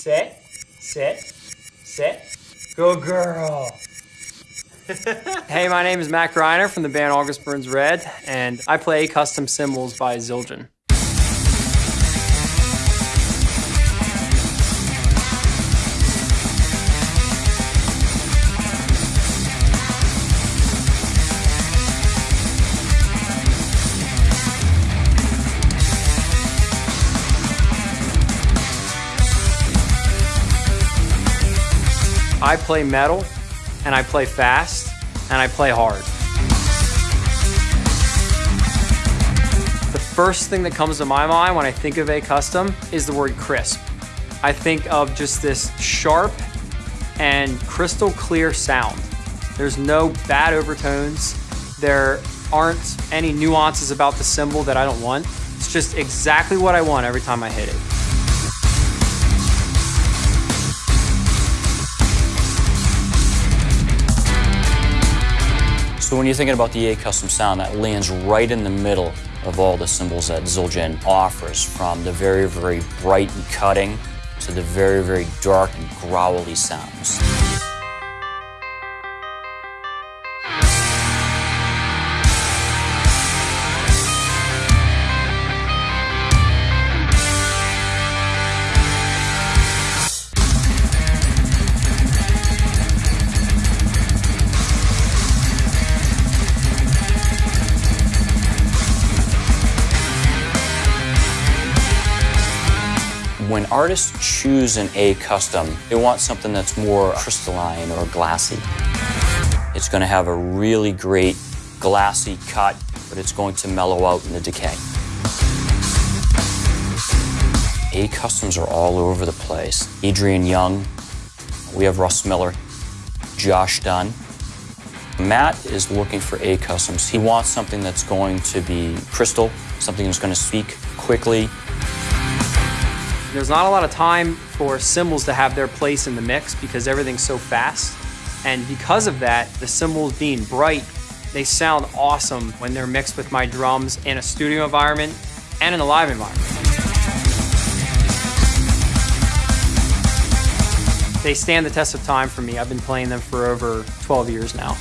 Sit, sit, sit. Good girl. hey, my name is Matt Greiner from the band August Burns Red, and I play custom cymbals by Zildjian. I play metal, and I play fast, and I play hard. The first thing that comes to my mind when I think of a custom is the word crisp. I think of just this sharp and crystal clear sound. There's no bad overtones. There aren't any nuances about the cymbal that I don't want. It's just exactly what I want every time I hit it. So when you're thinking about the A Custom sound, that lands right in the middle of all the cymbals that Zildjian offers, from the very, very bright and cutting to the very, very dark and growly sounds. When artists choose an A custom, they want something that's more crystalline or glassy. It's going to have a really great glassy cut, but it's going to mellow out in the decay. A customs are all over the place. Adrian Young, we have Russ Miller, Josh Dunn. Matt is looking for A customs. He wants something that's going to be crystal, something that's going to speak quickly, there's not a lot of time for cymbals to have their place in the mix because everything's so fast. And because of that, the cymbals being bright, they sound awesome when they're mixed with my drums in a studio environment and in a live environment. They stand the test of time for me. I've been playing them for over 12 years now.